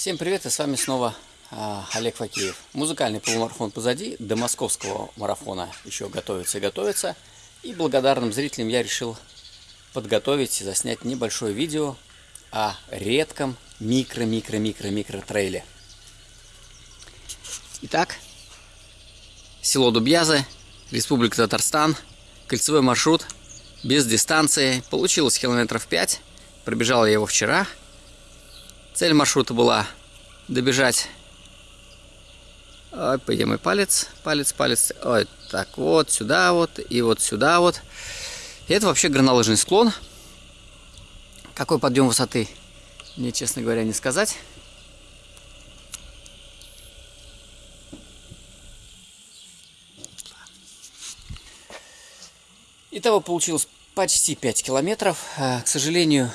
Всем привет, и с вами снова а, Олег Факеев. Музыкальный полумарафон позади, до московского марафона еще готовится и готовится. И благодарным зрителям я решил подготовить и заснять небольшое видео о редком микро-микро-микро-микро трейле. Итак, село Дубьязы, Республика Татарстан, кольцевой маршрут, без дистанции. Получилось километров 5, пробежал я его вчера – Цель маршрута была добежать... Ой, пойдем мой палец, палец, палец. Ой, так вот, сюда вот, и вот сюда вот. И это вообще горнолыжный склон. Какой подъем высоты, мне, честно говоря, не сказать. Итого получилось почти 5 километров. А, к сожалению,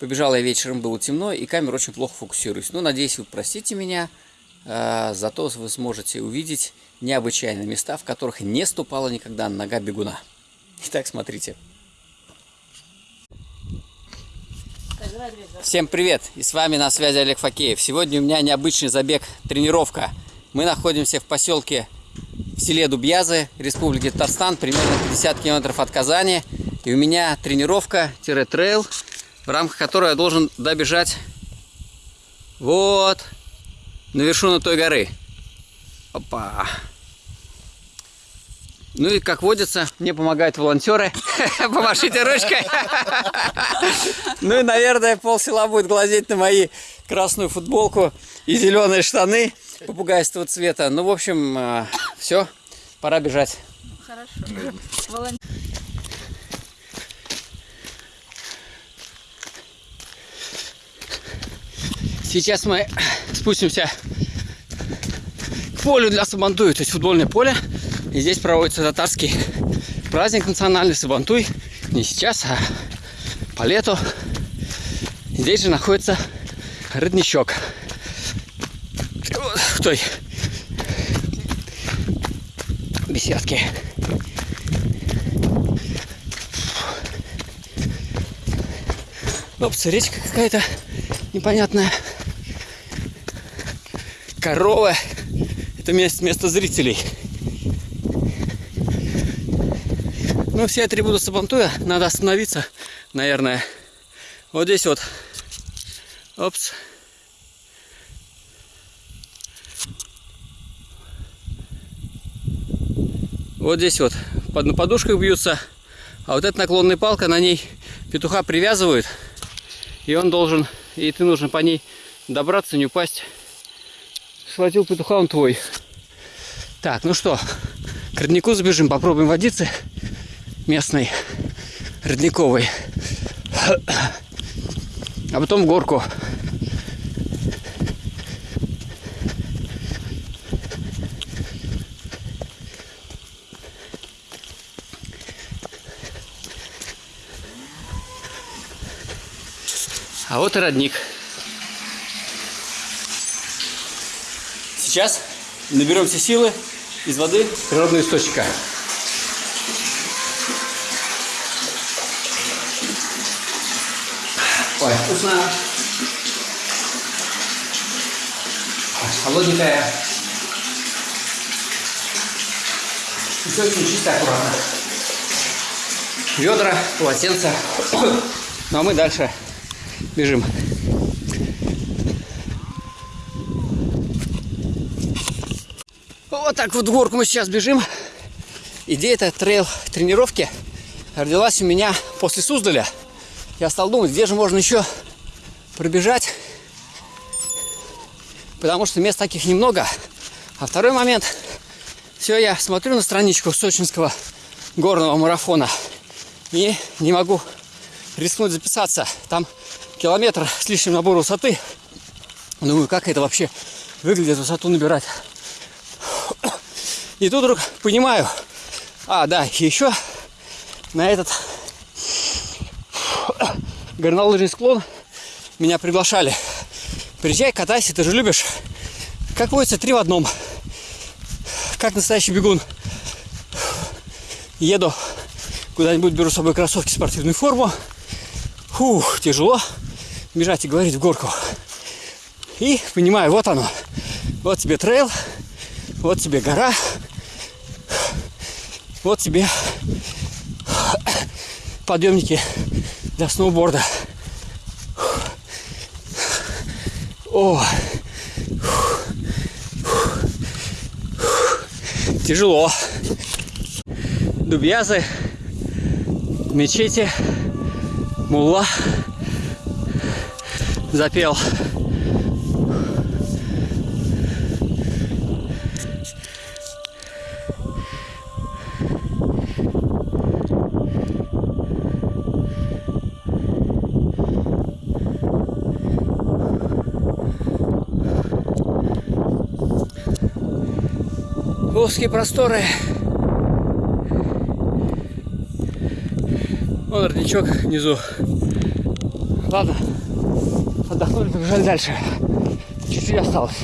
Побежал я вечером, было темно, и камера очень плохо фокусируется. Ну, надеюсь, вы простите меня, э, зато вы сможете увидеть необычайные места, в которых не ступала никогда нога бегуна. Итак, смотрите. Всем привет! И с вами на связи Олег Факеев. Сегодня у меня необычный забег, тренировка. Мы находимся в поселке в селе Дубьязы, Республики Татарстан, примерно 50 километров от Казани. И у меня тренировка-трейл в рамках которой я должен добежать вот на вершину той горы. Опа. Ну и, как водится, мне помогают волонтеры. Помашите ручкой. Ну и, наверное, пол села будет глазеть на мои красную футболку и зеленые штаны попугайского цвета. Ну, в общем, э, все, пора бежать. Хорошо. Сейчас мы спустимся к полю для Сабантуя, то есть футбольное поле. И здесь проводится татарский праздник национальный Сабантуй. Не сейчас, а по лету. Здесь же находится родничок. В той беседке. Опс, речка какая-то непонятная корова. Это место, место зрителей. Ну, все атрибуты Сабантуя надо остановиться, наверное. Вот здесь вот. Опс. Вот здесь вот под, на подушках бьются. А вот эта наклонная палка, на ней петуха привязывают. И он должен, и ты нужно по ней добраться, не упасть схватил петуха, он твой. Так, ну что, к роднику забежим, попробуем водицы местной, родниковой. А потом в горку. А вот и родник. Сейчас наберемся силы из воды природного источника. Ой, вкусно. Холодненькая. И все очень чисто, аккуратно. Ведра, полотенца. Ну а мы дальше бежим. Вот так вот горку мы сейчас бежим. Идея этой трейл тренировки родилась у меня после Суздаля. Я стал думать, где же можно еще пробежать, потому что мест таких немного. А второй момент, все, я смотрю на страничку сочинского горного марафона и не могу рискнуть записаться. Там километр с лишним набор высоты. Думаю, как это вообще выглядит высоту набирать. И тут вдруг понимаю, а, да, еще на этот горнолыжный склон меня приглашали. Приезжай, катайся, ты же любишь. Как водится, три в одном. Как настоящий бегун. Еду куда-нибудь, беру с собой кроссовки, спортивную форму. Фух, тяжело бежать и говорить в горку. И понимаю, вот оно. Вот тебе трейл, вот тебе гора, вот тебе подъемники для сноуборда. О, тяжело. Дубьязы, мечети, мулла запел. Узкие просторы. Вон родничок внизу. Ладно, отдохнули, побежали дальше. Чуть-чуть осталось.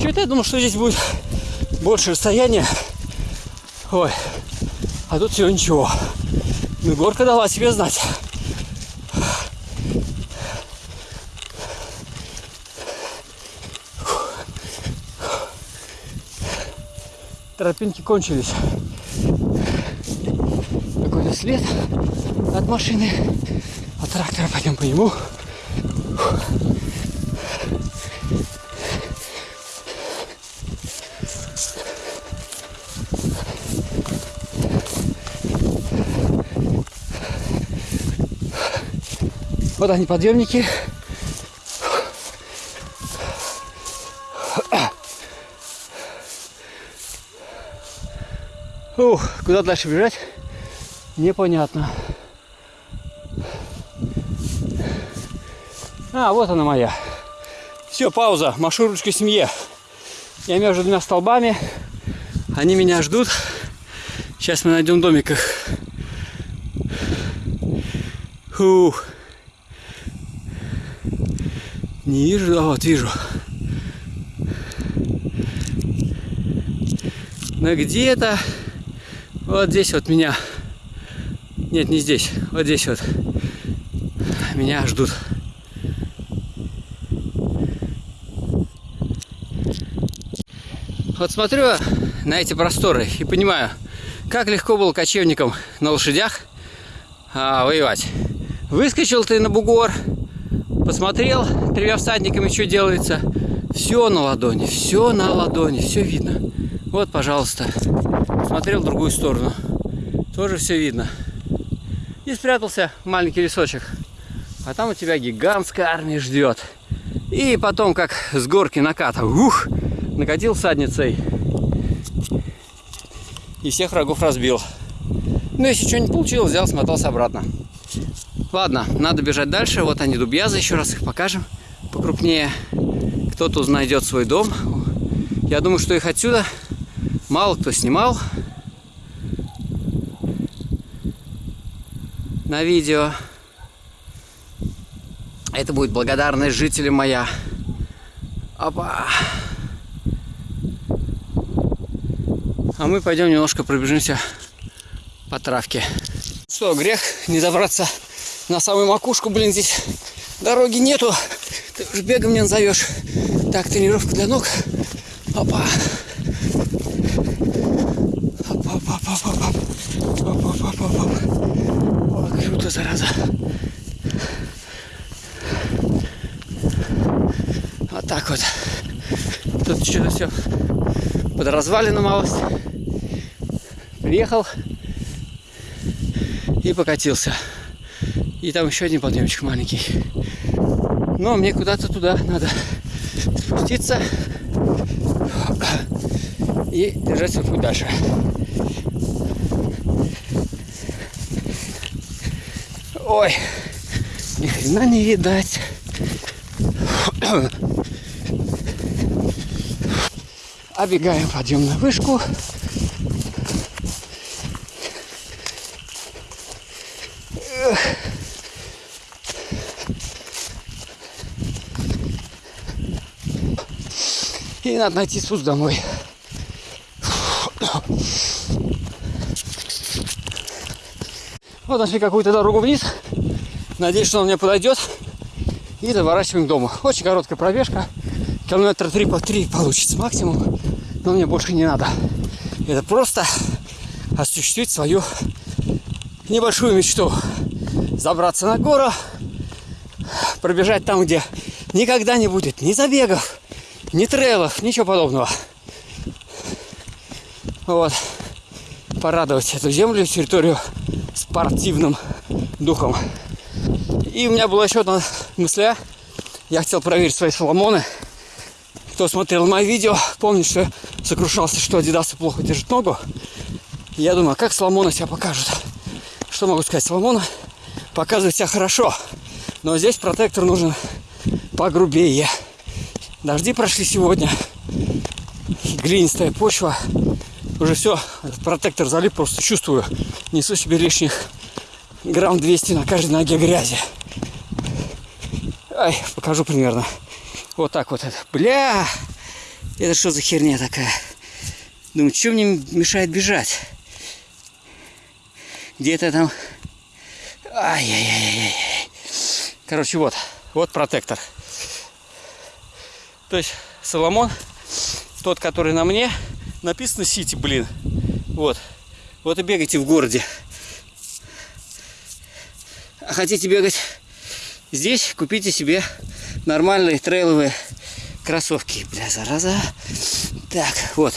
Что-то я думал, что здесь будет больше расстояния. Ой, а тут всего ничего. Ну, горка дала себе знать. Тропинки кончились. Какой-то след от машины, от трактора. Пойдем по нему. Вот они подъемники. Ух, куда дальше бежать? Непонятно. А, вот она моя. Все, пауза. Машу ручкой семье. Я между двумя столбами. Они меня ждут. Сейчас мы найдем домик их. Фух. Не вижу, а вот вижу. Но где-то вот здесь вот меня... Нет, не здесь. Вот здесь вот. Меня ждут. Вот смотрю на эти просторы и понимаю, как легко было кочевникам на лошадях а, воевать. Выскочил ты на бугор, посмотрел тремя всадниками, что делается. Все на ладони, все на ладони, все видно. Вот, пожалуйста. Смотрел в другую сторону. Тоже все видно. И спрятался маленький лесочек. А там у тебя гигантская армия ждет. И потом, как с горки наката, ух, накатил садницей. И всех врагов разбил. Ну, если что не получилось, взял, смотался обратно. Ладно, надо бежать дальше. Вот они, дубьязы, еще раз их покажем покрупнее. Кто-то найдет свой дом. Я думаю, что их отсюда мало кто снимал на видео. Это будет благодарность жителям моя. Опа. А мы пойдем немножко пробежимся по травке. Что, грех не забраться на самую макушку, блин, здесь дороги нету. Ты уж бегом не назовешь. Так, тренировка для ног. Опа. Круто, зараза. Вот так вот. Тут что-то все под развалину малость. Приехал и покатился. И там еще один подъемчик маленький. Но мне куда-то туда надо спуститься и держать свой путь дальше. Ой, ни хрена не видать. Обегаем подъемную вышку. И надо найти спуск домой. Вот нашли какую-то дорогу вниз. Надеюсь, что он мне подойдет. И доворачиваем к дому. Очень короткая пробежка. Километра три по три получится максимум. Но мне больше не надо. Это просто осуществить свою небольшую мечту. Забраться на гору, пробежать там, где никогда не будет ни забегов, ни трейлов, ничего подобного. Вот. Порадовать эту землю, территорию спортивным духом. И у меня была еще одна мысля. Я хотел проверить свои соломоны. Кто смотрел мои видео, помнит, что я сокрушался, что Адидасы плохо держит ногу. Я думаю, как Соломоны себя покажут? Что могу сказать? Соломона показывает себя хорошо. Но здесь протектор нужен погрубее. Дожди прошли сегодня. Глинистая почва. Уже все, протектор залип, просто чувствую. Несу себе лишних грамм 200 на каждой ноге грязи. Ай, покажу примерно. Вот так вот это. Бля! Это что за херня такая? Думаю, что мне мешает бежать? Где-то там... Ай-яй-яй-яй. Короче, вот. Вот протектор. То есть Соломон, тот, который на мне, написано Сити, блин. Вот. Вот и бегайте в городе. А хотите бегать здесь, купите себе нормальные трейловые кроссовки. Бля, зараза. Так, вот.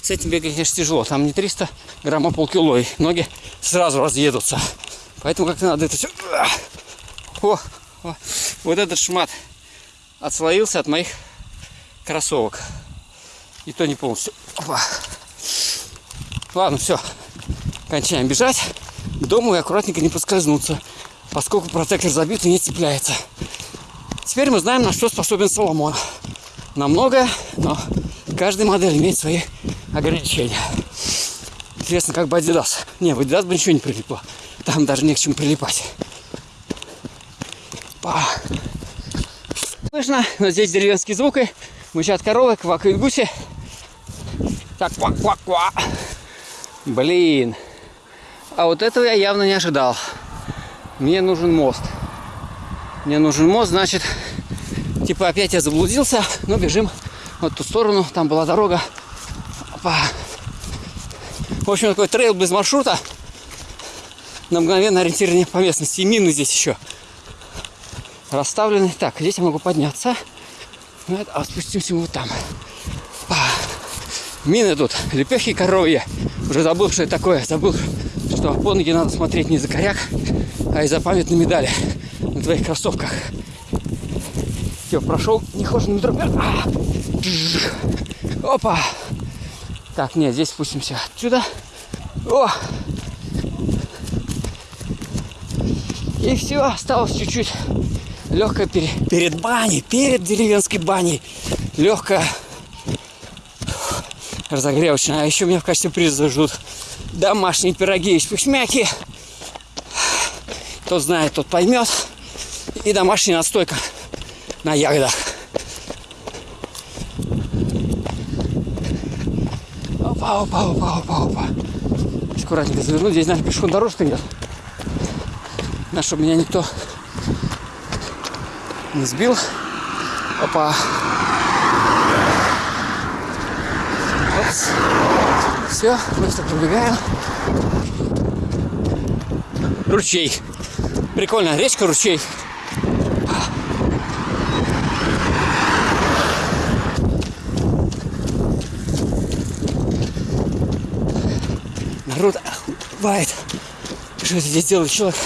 С этим бегать, конечно, тяжело. Там не 300 грамм, а полкило. И ноги сразу разъедутся. Поэтому как-то надо это все... О, о, вот этот шмат отслоился от моих кроссовок. И то не полностью. Опа. Ладно, все. Кончаем бежать. К дому и аккуратненько не поскользнуться, поскольку протектор забит и не цепляется. Теперь мы знаем, на что способен Соломон. На многое, но каждая модель имеет свои ограничения. Интересно, как бы Adidas. Не, в Adidas бы ничего не прилипло. Там даже не к чему прилипать. Па. Слышно, но здесь деревенские звуки. Мычат коровы, квакают гуси. Так, ква-ква-ква. Блин. А вот этого я явно не ожидал. Мне нужен мост. Мне нужен мост, значит, типа опять я заблудился, но бежим вот ту сторону, там была дорога. Опа. В общем, такой трейл без маршрута. На мгновенное ориентирование по местности. И мины здесь еще расставлены. Так, здесь я могу подняться. А спустимся мы вот там. Мины тут, лепехи коровья. Уже забыл, что это такое. Забыл, что по ноги надо смотреть не за коряк, а из-за памятной медали на твоих кроссовках. Все, прошел нехоженный метро. А! Опа! Так, нет, здесь спустимся отсюда. О! И все, осталось чуть-чуть легкая перед, перед баней, перед деревенской баней. Легкая разогревочная. А еще меня в качестве приза ждут домашние пироги из пихмяки. Кто знает, тот поймет. И домашняя настойка на ягодах. Опа, опа, опа, опа, опа. Аккуратненько заверну. Здесь, наверное, пешком дорожка идет. На чтобы меня никто не сбил. Опа. Все, быстро пробегаем. Ручей. Прикольно, речка, ручей. Народ бывает. Что здесь делает человек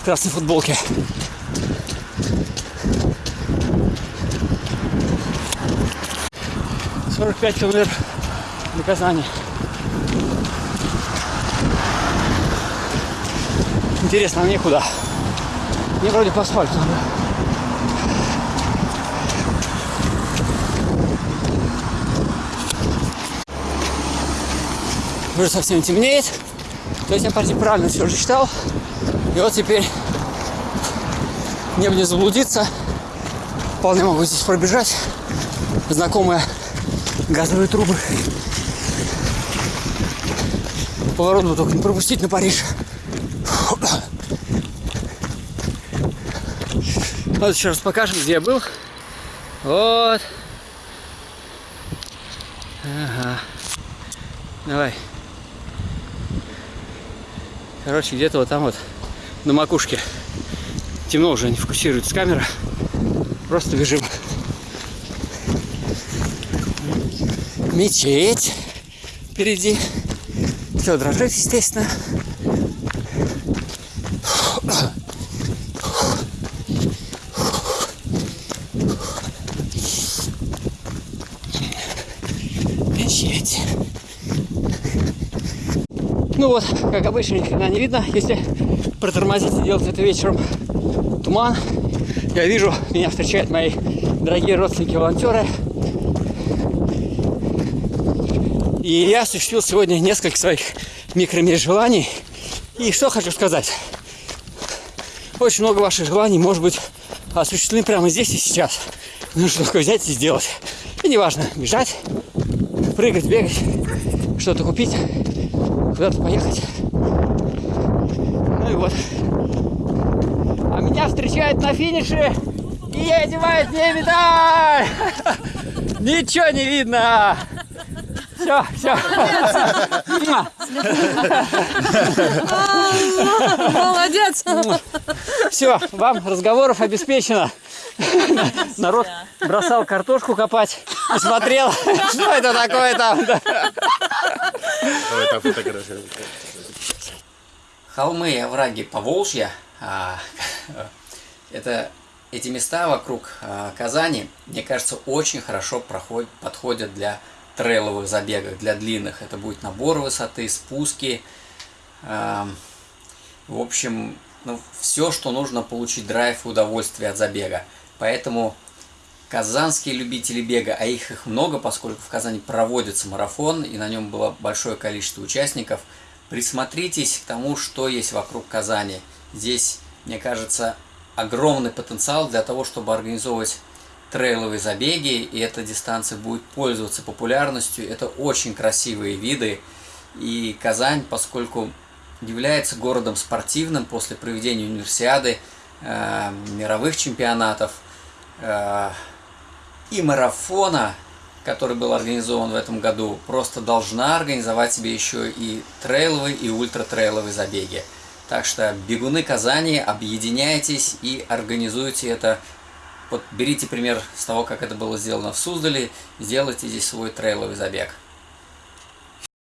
в красной футболке? 45 километров до Казани. Интересно, а мне куда? Мне вроде по асфальту надо. Уже совсем темнеет. То есть я почти правильно все же читал. И вот теперь мне бы не заблудиться. Вполне могу здесь пробежать. Знакомая газовые трубы. Поворот бы только не пропустить на Париж. Вот еще раз покажем, где я был. Вот. Ага. Давай. Короче, где-то вот там вот на макушке. Темно уже, не фокусируется камера. Просто бежим. Мечеть впереди. Все дрожит, естественно. Мечеть. Ну вот, как обычно, ни не видно, если протормозить и делать это вечером. Туман. Я вижу, меня встречают мои дорогие родственники-волонтеры. И я осуществил сегодня несколько своих микромежеланий. И что хочу сказать. Очень много ваших желаний может быть осуществлены прямо здесь и сейчас. Нужно только взять и сделать. И неважно, бежать, прыгать, бегать, что-то купить, куда-то поехать. Ну и вот. А меня встречают на финише, и я одеваю мне медаль! Ничего не видно! Все, все. Молодец! Все, вам разговоров обеспечено. Народ бросал картошку копать и смотрел, что это такое там. Давай там. Холмы и овраги Поволжья, а, это эти места вокруг а, Казани, мне кажется, очень хорошо проходят, подходят для трейловых забегов, для длинных. Это будет набор высоты, спуски. а, В общем, ну, все, что нужно получить драйв и удовольствие от забега. Поэтому казанские любители бега, а их их много, поскольку в Казани проводится марафон, и на нем было большое количество участников, присмотритесь к тому, что есть вокруг Казани. Здесь, мне кажется, огромный потенциал для того, чтобы организовывать трейловые забеги, и эта дистанция будет пользоваться популярностью. Это очень красивые виды, и Казань, поскольку является городом спортивным после проведения универсиады, э, мировых чемпионатов э, и марафона, который был организован в этом году, просто должна организовать себе еще и трейловые и ультратрейловые забеги. Так что бегуны Казани, объединяйтесь и организуйте это. Вот берите пример с того, как это было сделано в Суздале, сделайте здесь свой трейловый забег.